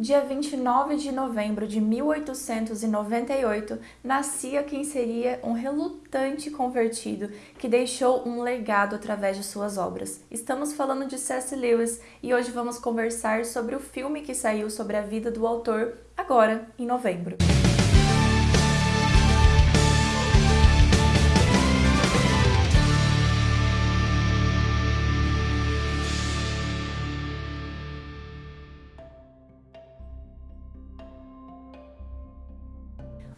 Dia 29 de novembro de 1898, nascia quem seria um relutante convertido que deixou um legado através de suas obras. Estamos falando de C.S. Lewis e hoje vamos conversar sobre o filme que saiu sobre a vida do autor agora, em novembro.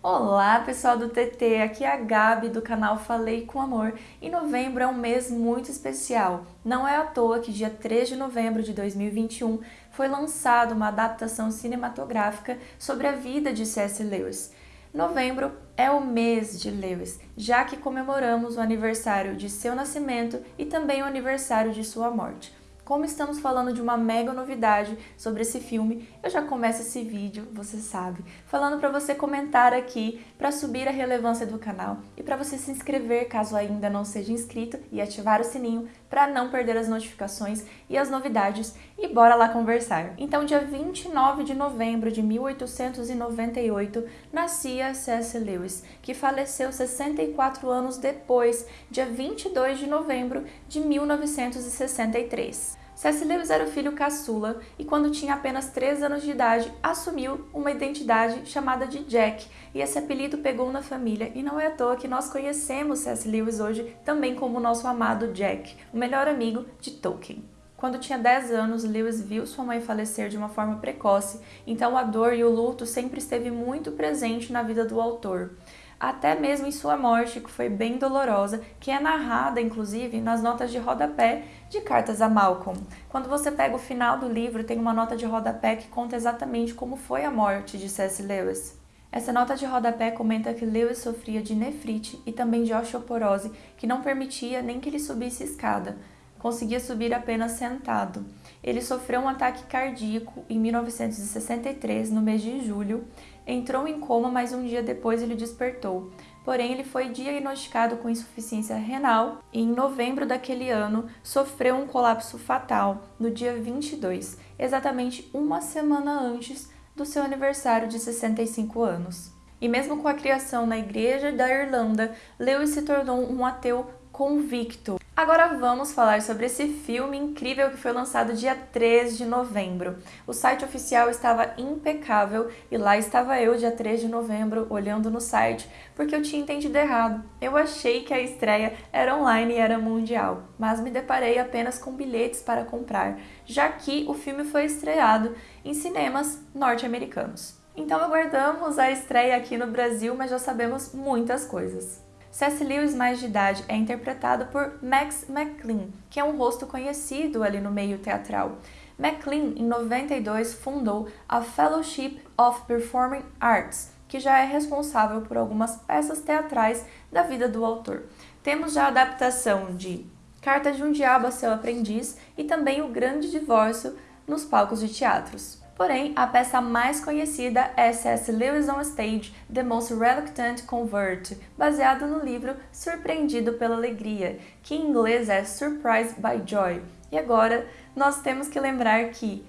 Olá pessoal do TT, aqui é a Gabi do canal Falei com Amor e novembro é um mês muito especial. Não é à toa que dia 3 de novembro de 2021 foi lançada uma adaptação cinematográfica sobre a vida de C.S. Lewis. Novembro é o mês de Lewis, já que comemoramos o aniversário de seu nascimento e também o aniversário de sua morte. Como estamos falando de uma mega novidade sobre esse filme, eu já começo esse vídeo, você sabe, falando para você comentar aqui para subir a relevância do canal e para você se inscrever caso ainda não seja inscrito e ativar o sininho para não perder as notificações e as novidades e bora lá conversar. Então, dia 29 de novembro de 1898, nascia C.S. Lewis, que faleceu 64 anos depois, dia 22 de novembro de 1963. Lewis era o filho caçula e quando tinha apenas 3 anos de idade assumiu uma identidade chamada de Jack e esse apelido pegou na família e não é à toa que nós conhecemos C.S. Lewis hoje também como nosso amado Jack, o melhor amigo de Tolkien. Quando tinha 10 anos, Lewis viu sua mãe falecer de uma forma precoce, então a dor e o luto sempre esteve muito presente na vida do autor até mesmo em sua morte, que foi bem dolorosa, que é narrada, inclusive, nas notas de rodapé de Cartas a Malcolm. Quando você pega o final do livro, tem uma nota de rodapé que conta exatamente como foi a morte de C.S. Lewis. Essa nota de rodapé comenta que Lewis sofria de nefrite e também de osteoporose, que não permitia nem que ele subisse escada, conseguia subir apenas sentado. Ele sofreu um ataque cardíaco em 1963, no mês de julho, entrou em coma, mas um dia depois ele despertou. Porém, ele foi diagnosticado com insuficiência renal e em novembro daquele ano sofreu um colapso fatal no dia 22, exatamente uma semana antes do seu aniversário de 65 anos. E mesmo com a criação na Igreja da Irlanda, Lewis se tornou um ateu convicto. Agora vamos falar sobre esse filme incrível que foi lançado dia 3 de novembro. O site oficial estava impecável e lá estava eu dia 3 de novembro olhando no site porque eu tinha entendido errado. Eu achei que a estreia era online e era mundial, mas me deparei apenas com bilhetes para comprar, já que o filme foi estreado em cinemas norte-americanos. Então aguardamos a estreia aqui no Brasil, mas já sabemos muitas coisas. C.S. Lewis, mais de idade, é interpretado por Max McLean, que é um rosto conhecido ali no meio teatral. McLean, em 92, fundou a Fellowship of Performing Arts, que já é responsável por algumas peças teatrais da vida do autor. Temos já a adaptação de Carta de um Diabo a Seu Aprendiz e também O Grande Divórcio nos palcos de teatros. Porém, a peça mais conhecida é C.S. Lewis on Stage, The Most Reluctant Convert, baseado no livro Surpreendido pela Alegria, que em inglês é Surprised by Joy. E agora, nós temos que lembrar que,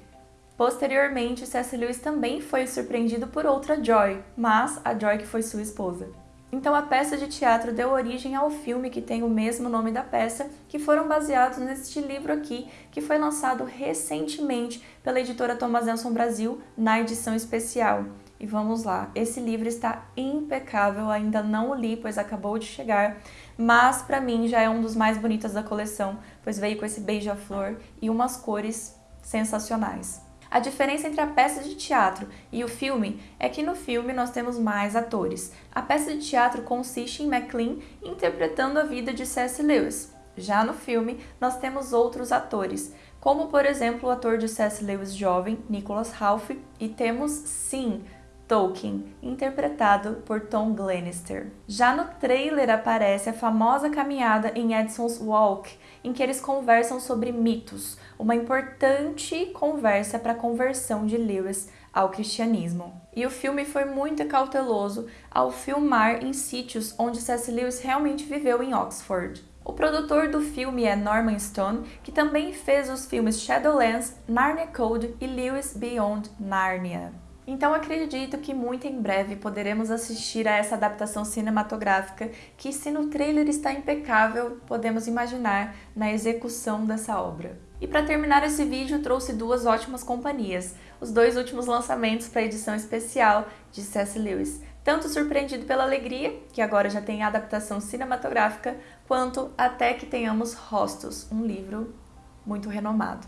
posteriormente, C.S. Lewis também foi surpreendido por outra Joy, mas a Joy que foi sua esposa. Então a peça de teatro deu origem ao filme que tem o mesmo nome da peça, que foram baseados neste livro aqui, que foi lançado recentemente pela editora Thomas Nelson Brasil na edição especial. E vamos lá, esse livro está impecável, ainda não o li, pois acabou de chegar, mas para mim já é um dos mais bonitos da coleção, pois veio com esse beija-flor e umas cores sensacionais. A diferença entre a peça de teatro e o filme é que no filme nós temos mais atores. A peça de teatro consiste em MacLean interpretando a vida de C.S. Lewis. Já no filme, nós temos outros atores, como por exemplo o ator de C.S. Lewis jovem, Nicholas Ralph, e temos, sim, Tolkien, interpretado por Tom Glenister. Já no trailer aparece a famosa caminhada em Edson's Walk, em que eles conversam sobre mitos, uma importante conversa para a conversão de Lewis ao cristianismo. E o filme foi muito cauteloso ao filmar em sítios onde C.S. Lewis realmente viveu em Oxford. O produtor do filme é Norman Stone, que também fez os filmes Shadowlands, Narnia Code e Lewis Beyond Narnia. Então acredito que muito em breve poderemos assistir a essa adaptação cinematográfica que, se no trailer está impecável, podemos imaginar na execução dessa obra. E para terminar esse vídeo, trouxe duas ótimas companhias, os dois últimos lançamentos para a edição especial de C.S. Lewis, tanto surpreendido pela alegria, que agora já tem adaptação cinematográfica, quanto até que tenhamos Rostos, um livro muito renomado.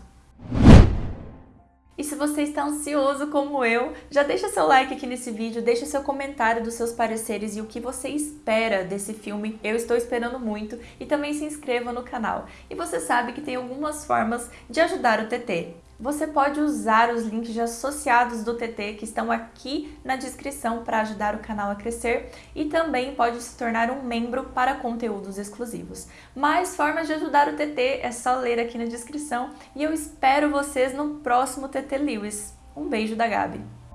E se você está ansioso como eu, já deixa seu like aqui nesse vídeo, deixa seu comentário dos seus pareceres e o que você espera desse filme. Eu estou esperando muito e também se inscreva no canal. E você sabe que tem algumas formas de ajudar o TT. Você pode usar os links associados do TT que estão aqui na descrição para ajudar o canal a crescer e também pode se tornar um membro para conteúdos exclusivos. Mais formas de ajudar o TT é só ler aqui na descrição e eu espero vocês no próximo TT Lewis. Um beijo da Gabi!